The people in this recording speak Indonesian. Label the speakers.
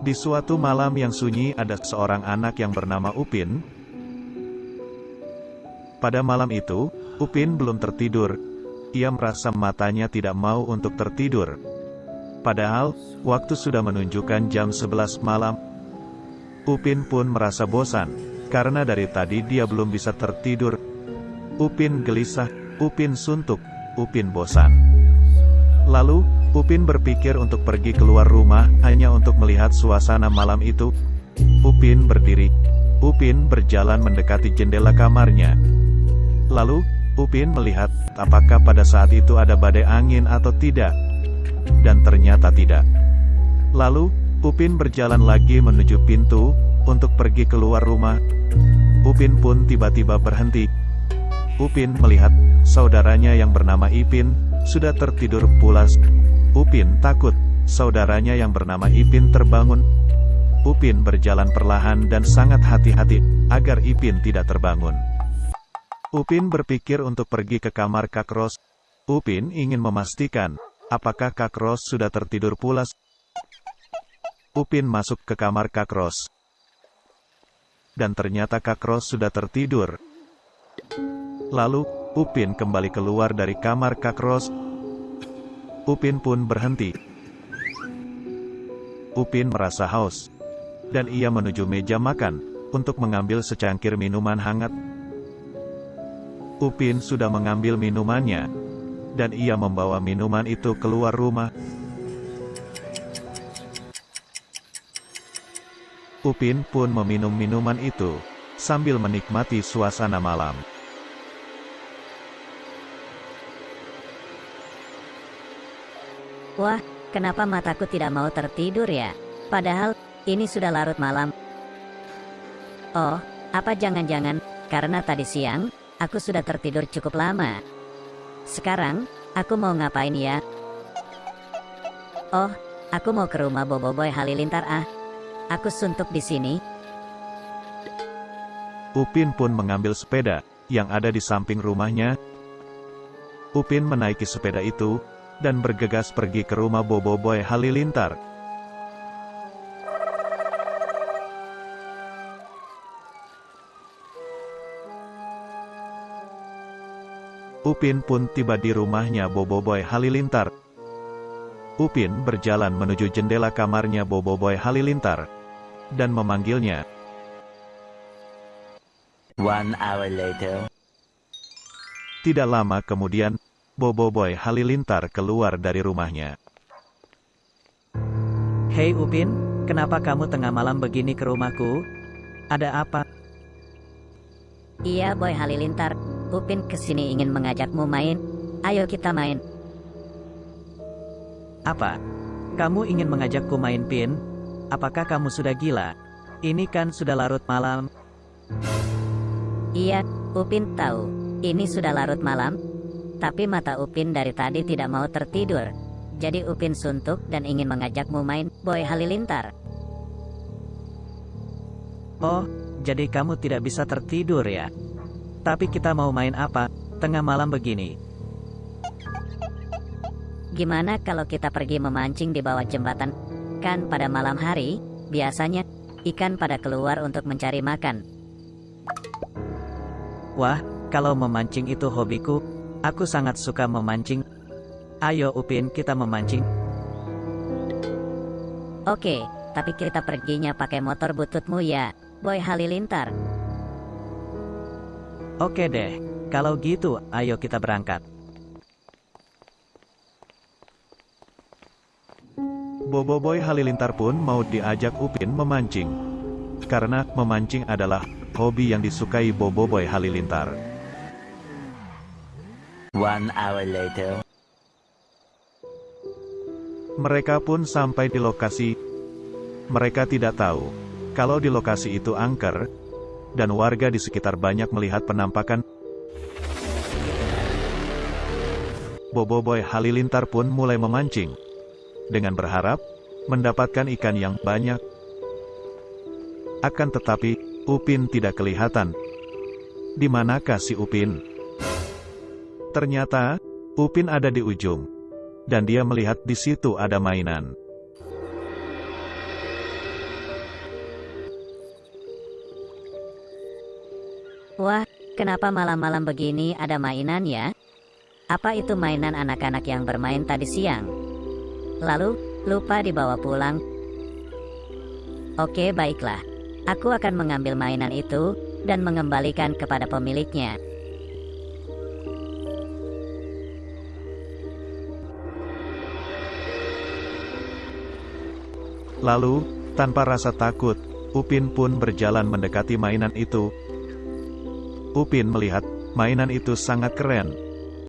Speaker 1: Di suatu malam yang sunyi ada seorang anak yang bernama Upin. Pada malam itu, Upin belum tertidur. Ia merasa matanya tidak mau untuk tertidur. Padahal, waktu sudah menunjukkan jam 11 malam. Upin pun merasa bosan, karena dari tadi dia belum bisa tertidur. Upin gelisah, Upin suntuk, Upin bosan. Lalu, Upin berpikir untuk pergi keluar rumah, hanya untuk melihat suasana malam itu. Upin berdiri. Upin berjalan mendekati jendela kamarnya. Lalu, Upin melihat, apakah pada saat itu ada badai angin atau tidak. Dan ternyata tidak. Lalu, Upin berjalan lagi menuju pintu, untuk pergi keluar rumah. Upin pun tiba-tiba berhenti. Upin melihat, saudaranya yang bernama Ipin, sudah tertidur pulas. Upin takut, saudaranya yang bernama Ipin terbangun. Upin berjalan perlahan dan sangat hati-hati, agar Ipin tidak terbangun. Upin berpikir untuk pergi ke kamar Kak Ros. Upin ingin memastikan, apakah Kak Ros sudah tertidur pulas. Upin masuk ke kamar Kak Ros. Dan ternyata Kak Ros sudah tertidur. Lalu, Upin kembali keluar dari kamar Kak Ros, Upin pun berhenti. Upin merasa haus. Dan ia menuju meja makan, untuk mengambil secangkir minuman hangat. Upin sudah mengambil minumannya. Dan ia membawa minuman itu keluar rumah. Upin pun meminum minuman itu, sambil menikmati suasana malam.
Speaker 2: Wah, kenapa mataku tidak mau tertidur ya? Padahal, ini sudah larut malam. Oh, apa jangan-jangan, karena tadi siang, aku sudah tertidur cukup lama. Sekarang, aku mau ngapain ya? Oh, aku mau ke rumah Bobo Boy Halilintar ah. Aku suntuk di sini.
Speaker 1: Upin pun mengambil sepeda, yang ada di samping rumahnya. Upin menaiki sepeda itu, dan bergegas pergi ke rumah Bobo Boy Halilintar. Upin pun tiba di rumahnya Bobo Boy Halilintar. Upin berjalan menuju jendela kamarnya Bobo Boy Halilintar, dan memanggilnya.
Speaker 3: One hour later.
Speaker 1: Tidak lama kemudian, Bobo Boy Halilintar keluar dari rumahnya.
Speaker 4: Hei Upin, kenapa kamu tengah malam begini ke rumahku? Ada apa?
Speaker 2: Iya Boy Halilintar, Upin ke sini ingin mengajakmu main. Ayo kita main.
Speaker 4: Apa? Kamu ingin mengajakku main pin? Apakah kamu sudah gila? Ini kan sudah larut malam.
Speaker 2: Iya, Upin tahu. Ini sudah larut malam, tapi mata Upin dari tadi tidak mau tertidur. Jadi Upin suntuk dan ingin mengajakmu main Boy Halilintar.
Speaker 4: Oh, jadi kamu tidak bisa tertidur ya? Tapi kita mau main apa, tengah malam begini?
Speaker 2: Gimana kalau kita pergi memancing di bawah jembatan? Kan pada malam hari, biasanya, ikan pada keluar untuk mencari makan.
Speaker 4: Wah, kalau memancing itu hobiku, Aku sangat suka memancing. Ayo Upin kita memancing.
Speaker 2: Oke, tapi kita perginya pakai motor bututmu ya, Boy Halilintar.
Speaker 4: Oke deh, kalau gitu ayo kita berangkat.
Speaker 1: Bobo Boy Halilintar pun mau diajak Upin memancing. Karena memancing adalah hobi yang disukai Bobo Boy Halilintar.
Speaker 3: One hour later.
Speaker 1: Mereka pun sampai di lokasi. Mereka tidak tahu kalau di lokasi itu angker, dan warga di sekitar banyak melihat penampakan. Bobo Boy Halilintar pun mulai memancing, dengan berharap mendapatkan ikan yang banyak. Akan tetapi, Upin tidak kelihatan. Di manakah si Upin? Ternyata, Upin ada di ujung. Dan dia melihat di situ ada mainan.
Speaker 2: Wah, kenapa malam-malam begini ada mainan ya? Apa itu mainan anak-anak yang bermain tadi siang? Lalu, lupa dibawa pulang. Oke baiklah, aku akan mengambil mainan itu, dan mengembalikan kepada pemiliknya.
Speaker 1: Lalu, tanpa rasa takut, Upin pun berjalan mendekati mainan itu. Upin melihat, mainan itu sangat keren.